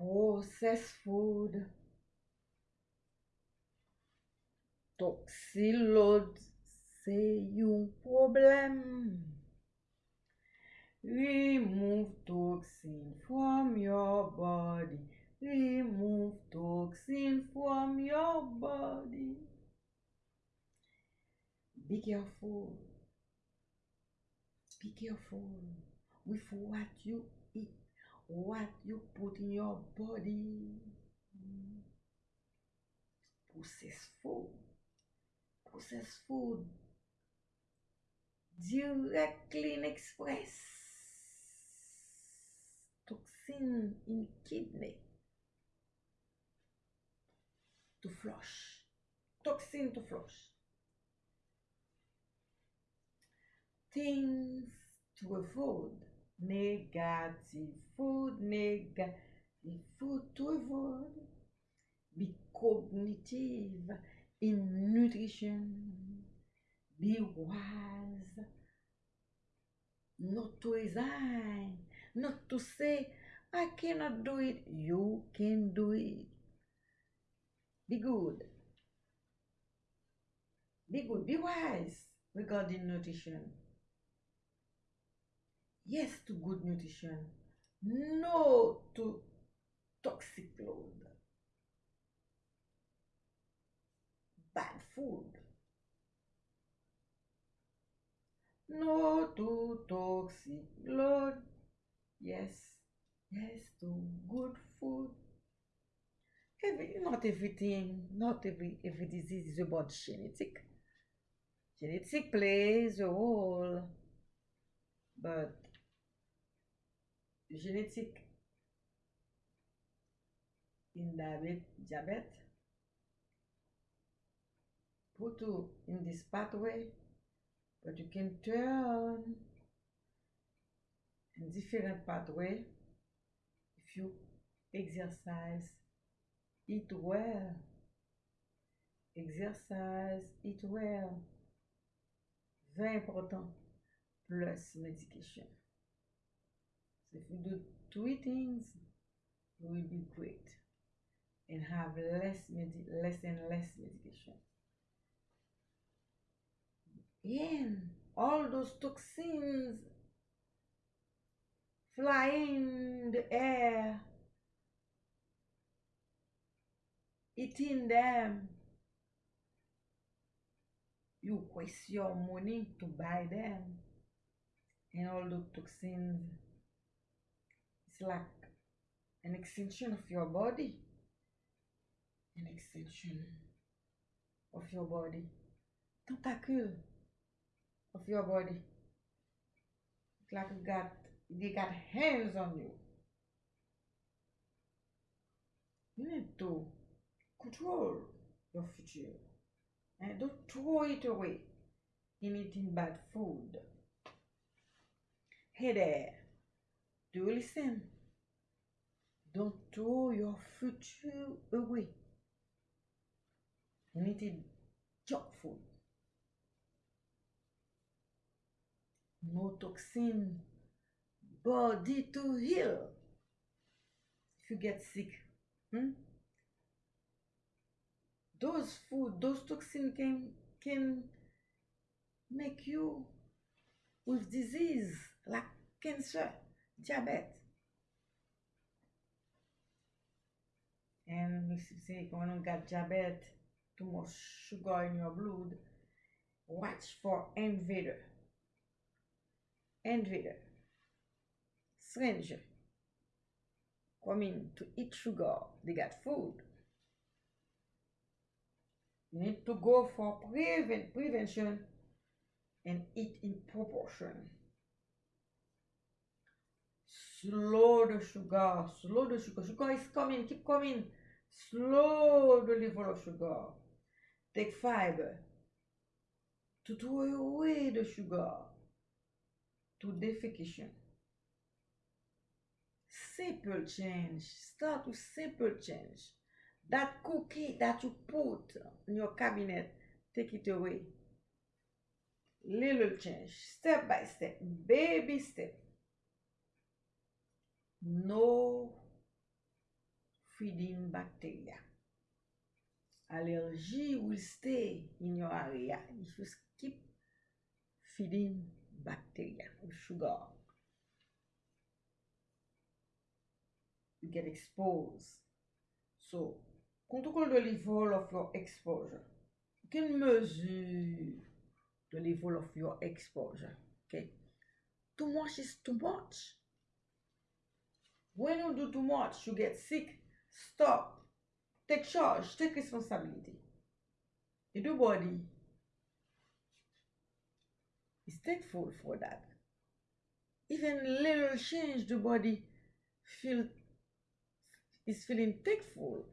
processed food, toxin load se yon problem. Remove toxin from your body. Remove toxin from your body. Be careful. Be careful with what you eat, what you put in your body. Processed food. Processed food. Directly in express. Toxin in kidney. To flush. Toxin to flush. Things to avoid. Negative food. Negative. Be cognitive in nutrition. Be wise. Not to resign. Not to say, I cannot do it. You can do it. Be good. Be good. Be wise regarding nutrition. Yes to good nutrition. No to toxic load. Bad food. No to toxic load. Yes. Yes to good food. Every, not everything, not every every disease is about genetic. Genetic plays a role, but genetic in diabetes put you in this pathway, but you can turn in different pathway if you exercise, eat well, exercise, eat well. Very important. Plus medication. So if you do three things, you will be great and have less medi- less and less medication. And all those toxins flying in the air, eating them. You waste your money to buy them. And all the toxins, like an extension of your body. An extension of your body. Tentacule of your body. It's like you got they got hands on you. You need to control your future. And don't throw it away in eating bad food. Hey there, do you listen? Don't throw your future away in eating junk food. No toxin, body to heal if you get sick. Hmm? Those food, those toxins can can make you with disease like cancer, diabetes. And you say when you got diabetes, too much sugar in your blood, watch for invader. Invader. Stranger. Coming to eat sugar. They got food. You need to go for prevent prevention and eat in proportion. Slow the sugar, slow the sugar. Sugar is coming, keep coming. Slow the level of sugar. Take fiber to throw away the sugar to defecation. Simple change. Start with simple change. That cookie that you put in your cabinet, take it away. Little change, step by step, baby step. No feeding bacteria. Allergy will stay in your area if you keep feeding bacteria with sugar. You get exposed. So, control the level of your exposure. You can measure the level of your exposure? Okay. Too much is too much. When you do too much, you get sick. Stop. Take charge. Take responsibility. The body is thankful for that. Even little change, the body feel is feeling thankful.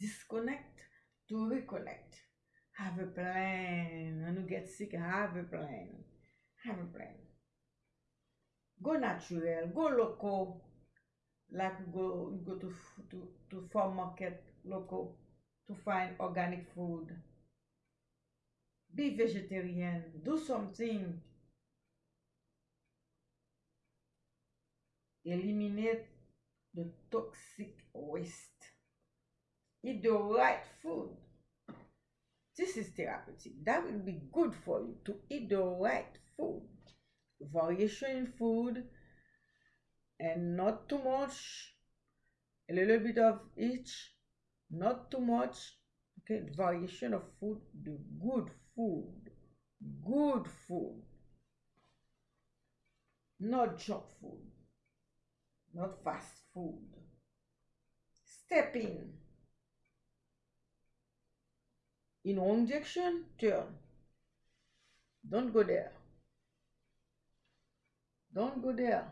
Disconnect to reconnect. Have a plan. When you get sick, have a plan. Have a plan. Go natural, go local. Like go go to to to farm market local to find organic food. Be vegetarian. Do something. Eliminate the toxic waste. Eat the right food. This is therapeutic. That will be good for you to eat the right food. Variation in food and not too much. A little bit of each, not too much. Okay, variation of food, the good food. Good food. Not junk food. Not fast food. Step in. In one direction, turn. Don't go there. Don't go there.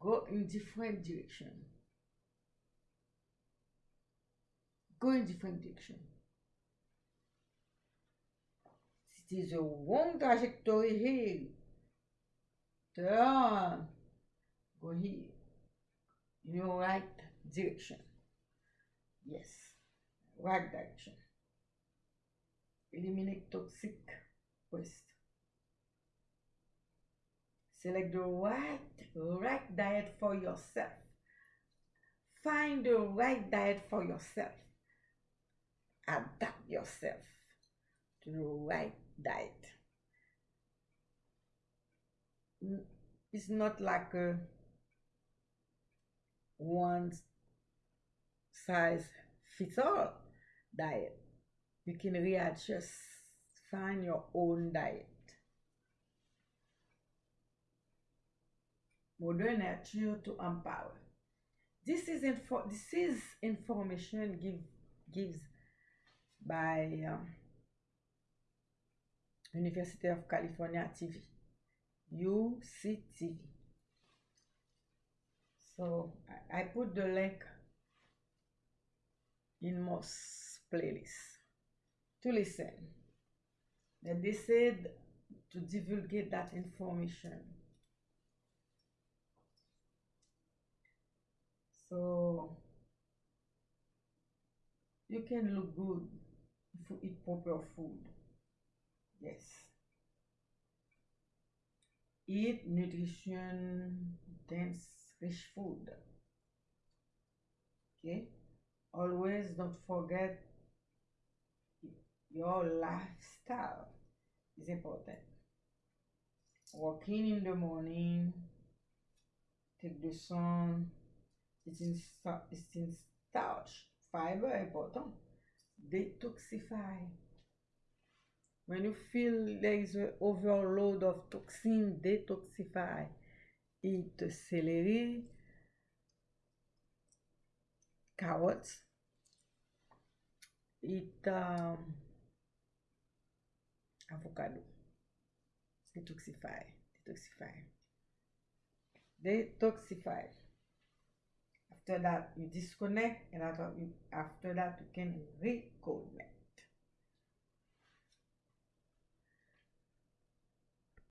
Go in different direction. Go in different direction. It is a wrong trajectory here. Turn. Go here. In your right direction. Yes. Right direction. Eliminate toxic waste. Select the right, right diet for yourself. Find the right diet for yourself. Adapt yourself to the right diet. It's not like a one size fits all diet. You can readjust, find your own diet. Modern nature to empower. This is info this is information give gives by um, University of California TV, UCTV. So I, I put the link in most playlists to listen. And they said to divulgate that information. So you can look good if you eat proper food. Yes. Eat nutrition dense rich food. Okay. Always don't forget your lifestyle is important. Walking in the morning, take the sun, it's in, it's in starch, fiber important. Detoxify. When you feel there is an overload of toxin, detoxify. Eat celery, carrots, eat um, avocado. Detoxify, detoxify, detoxify. After that, you disconnect. And after that, you can reconnect.